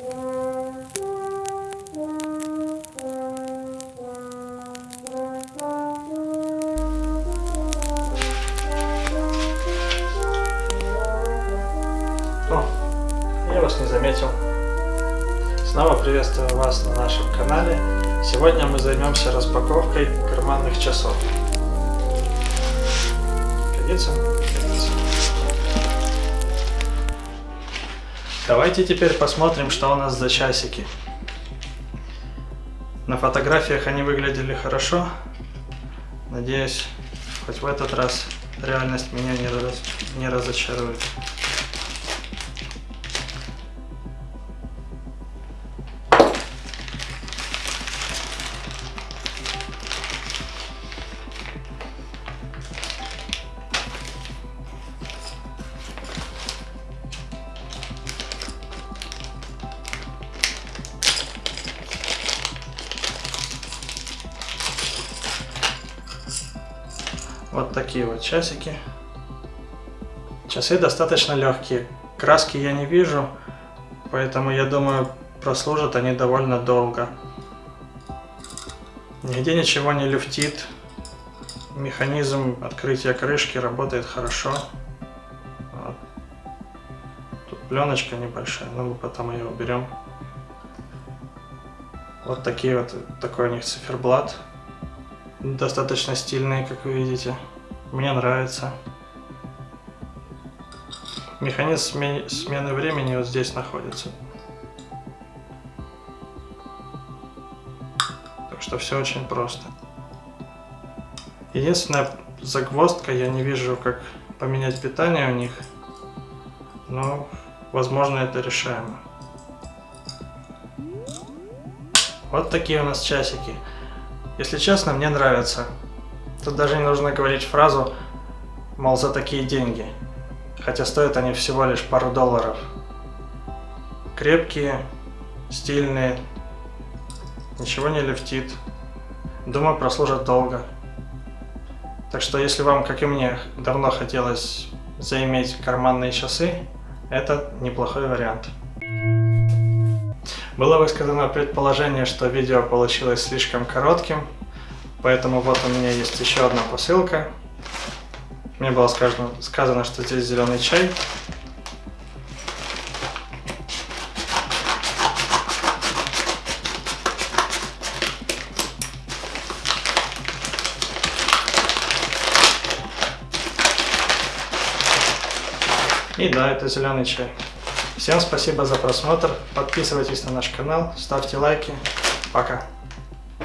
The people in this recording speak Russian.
О, я вас не заметил. Снова приветствую вас на нашем канале. Сегодня мы займемся распаковкой карманных часов годится. Давайте теперь посмотрим, что у нас за часики. На фотографиях они выглядели хорошо. Надеюсь, хоть в этот раз реальность меня не, раз... не разочарует. Вот такие вот часики. Часы достаточно легкие. Краски я не вижу, поэтому я думаю, прослужат они довольно долго. Нигде ничего не люфтит. Механизм открытия крышки работает хорошо. Вот. Тут пленочка небольшая, но мы потом ее уберем. Вот такие вот, такой у них циферблат. Достаточно стильные, как вы видите. Мне нравится. Механизм смены времени вот здесь находится. Так что все очень просто. Единственная загвоздка, я не вижу, как поменять питание у них. Но, возможно, это решаемо. Вот такие у нас часики. Если честно, мне нравится. Тут даже не нужно говорить фразу, мол, за такие деньги. Хотя стоят они всего лишь пару долларов. Крепкие, стильные, ничего не лифтит. Думаю, прослужат долго. Так что, если вам, как и мне, давно хотелось заиметь карманные часы, это неплохой вариант. Было высказано предположение, что видео получилось слишком коротким, поэтому вот у меня есть еще одна посылка. Мне было сказано, сказано что здесь зеленый чай. И да, это зеленый чай. Всем спасибо за просмотр, подписывайтесь на наш канал, ставьте лайки. Пока.